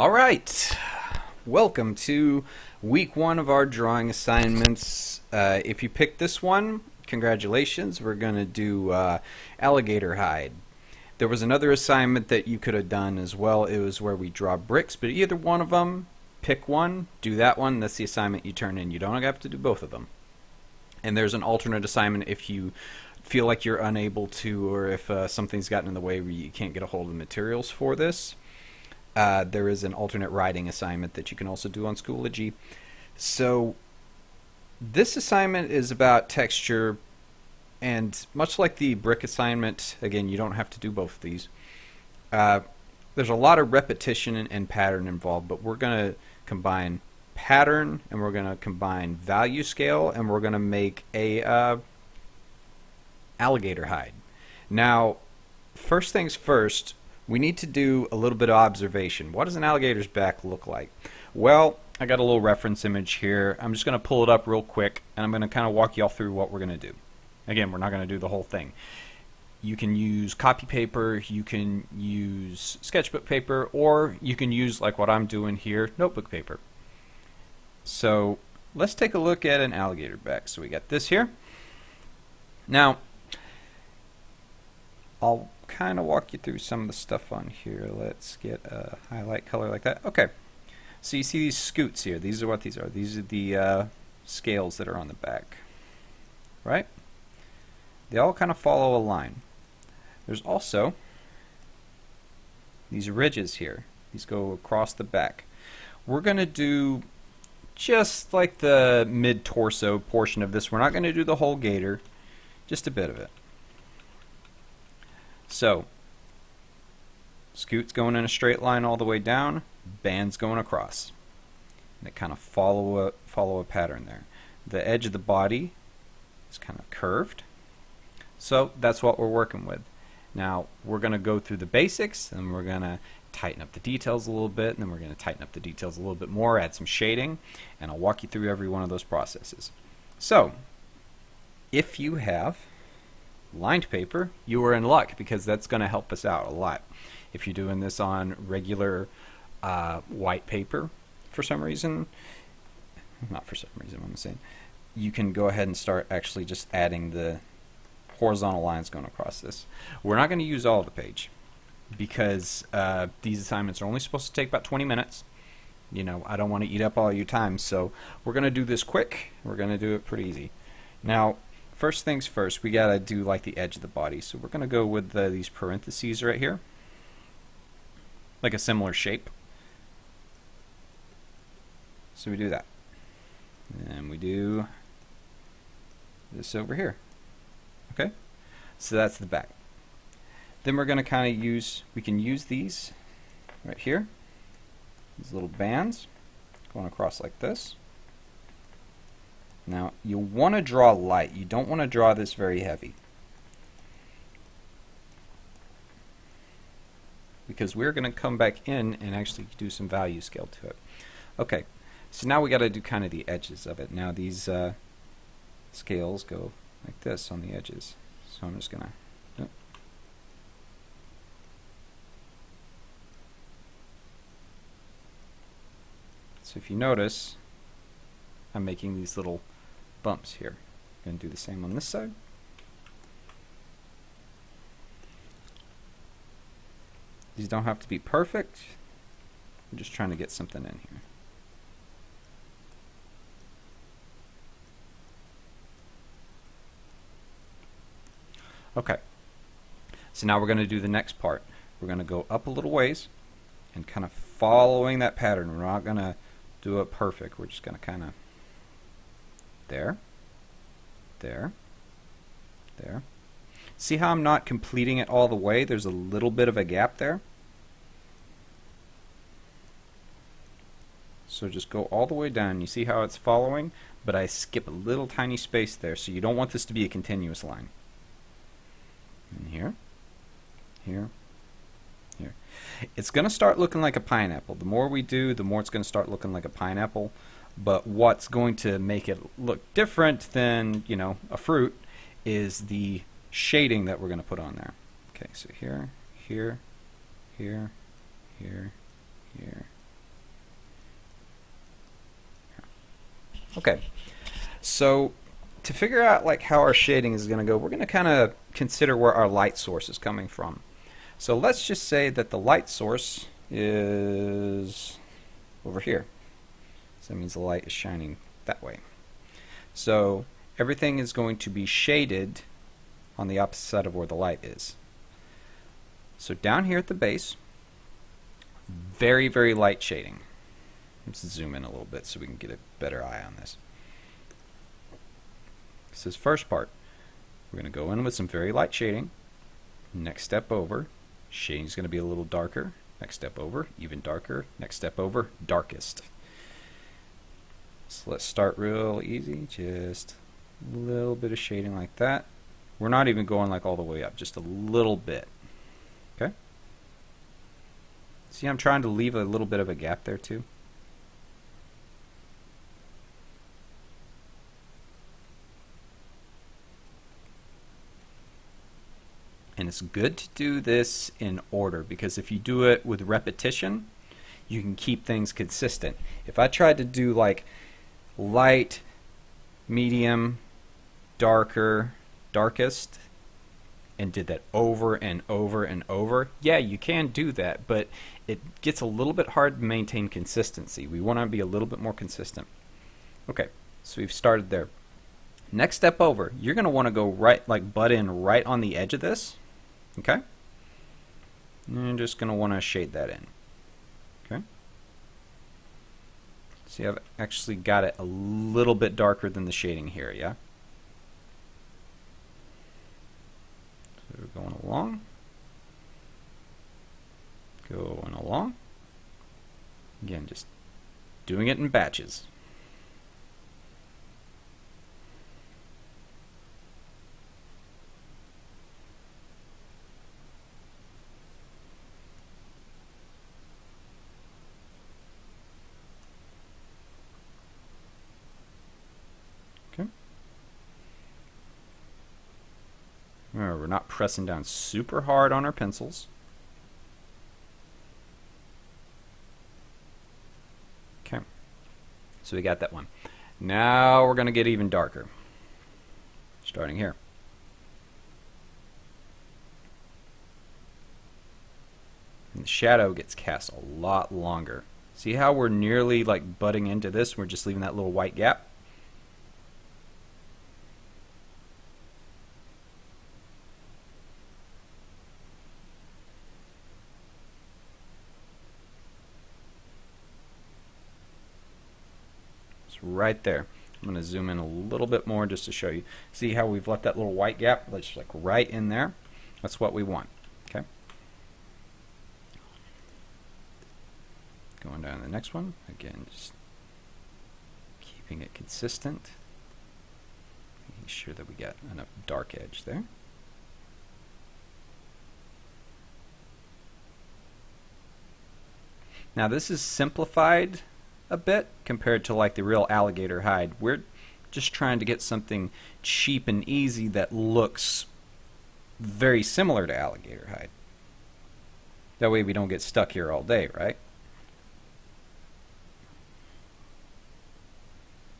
All right, welcome to week one of our drawing assignments. Uh, if you picked this one, congratulations. We're going to do uh, alligator hide. There was another assignment that you could have done as well. It was where we draw bricks, but either one of them, pick one, do that one. That's the assignment you turn in. You don't have to do both of them. And there's an alternate assignment if you feel like you're unable to, or if uh, something's gotten in the way where you can't get a hold of the materials for this. Uh, there is an alternate writing assignment that you can also do on Schoology. So this assignment is about texture, and much like the brick assignment, again, you don't have to do both of these. Uh, there's a lot of repetition and, and pattern involved, but we're going to combine pattern and we're going to combine value scale and we're going to make a uh, alligator hide. Now, first things first, we need to do a little bit of observation. What does an alligator's back look like? Well, I got a little reference image here. I'm just going to pull it up real quick, and I'm going to kind of walk y'all through what we're going to do. Again, we're not going to do the whole thing. You can use copy paper, you can use sketchbook paper, or you can use, like what I'm doing here, notebook paper. So let's take a look at an alligator back. So we got this here. Now, I'll kind of walk you through some of the stuff on here. Let's get a highlight color like that. Okay. So you see these scutes here. These are what these are. These are the uh, scales that are on the back. Right? They all kind of follow a line. There's also these ridges here. These go across the back. We're going to do just like the mid-torso portion of this. We're not going to do the whole gator, just a bit of it. So, scutes going in a straight line all the way down, bands going across. And they kind of follow a, follow a pattern there. The edge of the body is kind of curved. So that's what we're working with. Now we're going to go through the basics and we're going to tighten up the details a little bit and then we're going to tighten up the details a little bit more, add some shading, and I'll walk you through every one of those processes. So, if you have lined paper, you are in luck because that's going to help us out a lot. If you're doing this on regular uh, white paper for some reason, not for some reason, I'm saying, you can go ahead and start actually just adding the horizontal lines going across this. We're not going to use all of the page because uh, these assignments are only supposed to take about 20 minutes. You know, I don't want to eat up all your time, so we're going to do this quick. We're going to do it pretty easy. Now, first things first, we got to do like the edge of the body. So we're to go with the, these parentheses right here, like a similar shape. So we do that. And we do this over here. Okay? So that's the back. Then we're going to kind of use, we can use these right here, these little bands going across like this. Now, you want to draw light. You don't want to draw this very heavy. Because we're going to come back in and actually do some value scale to it. Okay, so now we got to do kind of the edges of it. Now these uh, scales go like this on the edges. So I'm just going to So if you notice, I'm making these little bumps here. I'm going to do the same on this side. These don't have to be perfect. I'm just trying to get something in here. Okay. So now we're going to do the next part. We're going to go up a little ways and kind of following that pattern. We're not going to do it perfect. We're just going to kind of there, there, there. See how I'm not completing it all the way? There's a little bit of a gap there. So just go all the way down. You see how it's following? But I skip a little tiny space there, so you don't want this to be a continuous line. And here, here, here. It's going to start looking like a pineapple. The more we do, the more it's going to start looking like a pineapple. But what's going to make it look different than, you know, a fruit is the shading that we're going to put on there. Okay, so here, here, here, here, here. Okay, so to figure out like how our shading is going to go, we're going to kind of consider where our light source is coming from. So let's just say that the light source is over here. So that means the light is shining that way. So everything is going to be shaded on the opposite side of where the light is. So down here at the base, very, very light shading. Let's zoom in a little bit so we can get a better eye on this. This is first part. We're going to go in with some very light shading. Next step over, shading is going to be a little darker. Next step over, even darker. Next step over, darkest. So let's start real easy, just a little bit of shading like that. We're not even going like all the way up, just a little bit. Okay? See, I'm trying to leave a little bit of a gap there too. And it's good to do this in order because if you do it with repetition, you can keep things consistent. If I tried to do like light, medium, darker, darkest, and did that over and over and over, yeah, you can do that, but it gets a little bit hard to maintain consistency. We want to be a little bit more consistent. Okay, so we've started there. Next step over, you're going to want to go right, like butt in right on the edge of this. Okay? And you're just going to want to shade that in. Okay? See, I've actually got it a little bit darker than the shading here, yeah? So we're going along. Going along. Again, just doing it in batches. Remember, we're not pressing down super hard on our pencils. Okay, so we got that one. Now we're going to get even darker, starting here. And the shadow gets cast a lot longer. See how we're nearly like butting into this? We're just leaving that little white gap. Right there. I'm going to zoom in a little bit more just to show you. See how we've left that little white gap? That's like right in there. That's what we want. Okay. Going down to the next one. Again, just keeping it consistent. Making sure that we get enough dark edge there. Now this is simplified a bit compared to like the real alligator hide. We're just trying to get something cheap and easy that looks very similar to alligator hide. That way we don't get stuck here all day, right?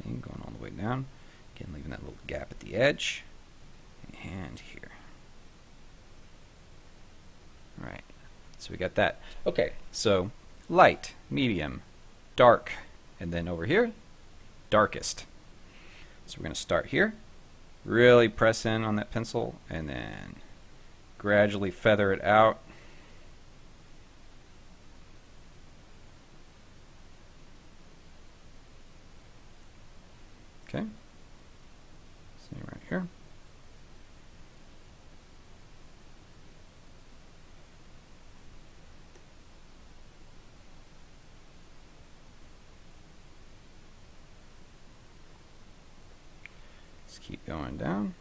Okay, going all the way down. Again, leaving that little gap at the edge. And here. Alright, so we got that. Okay, so light, medium, dark, and then over here, darkest. So we're going to start here, really press in on that pencil, and then gradually feather it out. Okay, same right here. going down.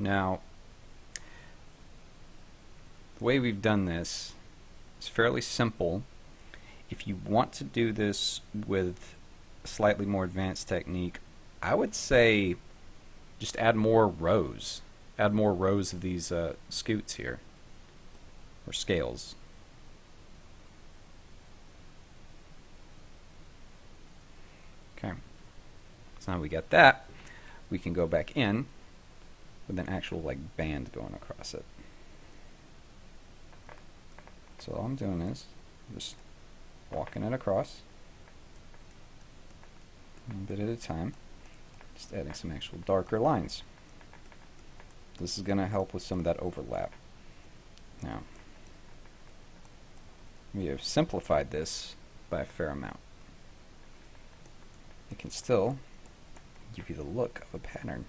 Now, the way we've done this is fairly simple. If you want to do this with a slightly more advanced technique, I would say just add more rows. Add more rows of these uh, scutes here, or scales. Okay, so now we got that, we can go back in with an actual like band going across it. So all I'm doing is just walking it across. A bit at a time. Just adding some actual darker lines. This is going to help with some of that overlap. Now we have simplified this by a fair amount. It can still give you the look of a pattern.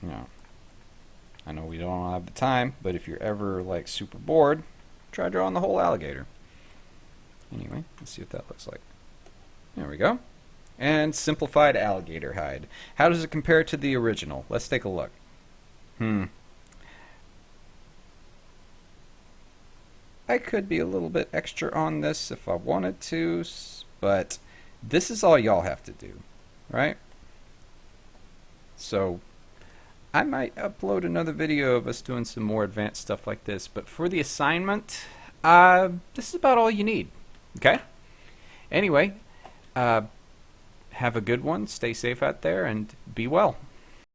Now I know we don't have the time, but if you're ever like super bored, try drawing the whole alligator. Anyway, let's see what that looks like. There we go. And simplified alligator hide. How does it compare to the original? Let's take a look. Hmm. I could be a little bit extra on this if I wanted to, but this is all y'all have to do, right? So I might upload another video of us doing some more advanced stuff like this, but for the assignment, uh, this is about all you need. Okay? Anyway, uh, have a good one, stay safe out there, and be well.